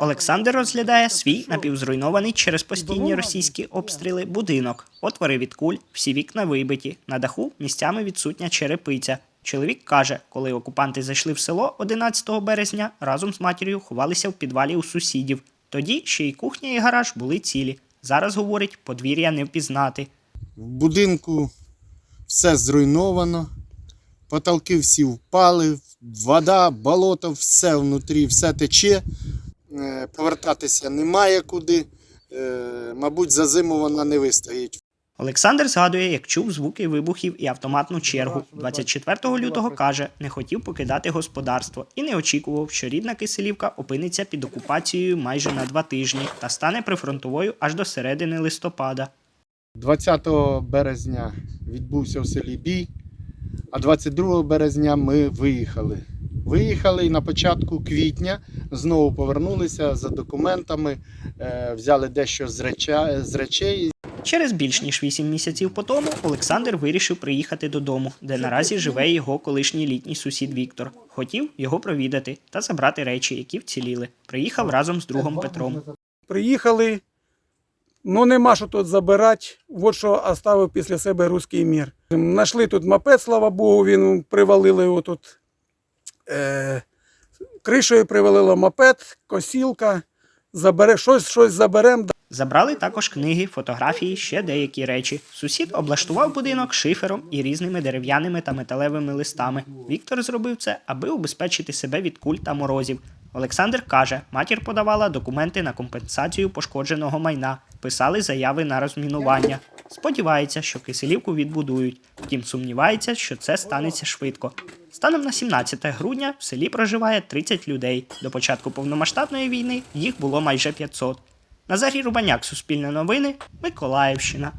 Олександр розглядає свій напівзруйнований через постійні російські обстріли будинок. Отвори від куль, всі вікна вибиті. На даху місцями відсутня черепиця. Чоловік каже, коли окупанти зайшли в село 11 березня, разом з матір'ю ховалися в підвалі у сусідів. Тоді ще й кухня і гараж були цілі. Зараз говорить, подвір'я не впізнати. В будинку все зруйновано, потолки всі впали, вода, болото, все внутрі, все тече. Е, Повертатися немає куди. Е, Мабуть, за зиму вона не вистоїть. Олександр згадує, як чув звуки вибухів і автоматну чергу. 24 лютого каже, не хотів покидати господарство і не очікував, що рідна Киселівка опиниться під окупацією майже на два тижні та стане прифронтовою аж до середини листопада. 20 березня відбувся в селі бій, а 22 березня ми виїхали. Виїхали і на початку квітня знову повернулися за документами, е, взяли дещо з, реча, з речей Через більш ніж 8 місяців по тому Олександр вирішив приїхати додому, де наразі живе його колишній літній сусід Віктор. Хотів його провідати та забрати речі, які вціліли. Приїхав разом з другом Петром. Приїхали, ну нема що тут забирати. От що оставив після себе руський мір. Нашли тут мопед, слава Богу, він привалили його тут. Е, кришею привалило мопед, косілка. Забере, щось, щось заберемо. Забрали також книги, фотографії, ще деякі речі. Сусід облаштував будинок шифером і різними дерев'яними та металевими листами. Віктор зробив це, аби убезпечити себе від куль та морозів. Олександр каже, матір подавала документи на компенсацію пошкодженого майна, писали заяви на розмінування. Сподівається, що киселівку відбудують. Втім, сумнівається, що це станеться швидко. Станом на 17 грудня в селі проживає 30 людей. До початку повномасштабної війни їх було майже 500. Назарій Рубаняк, Суспільне новини, Миколаївщина.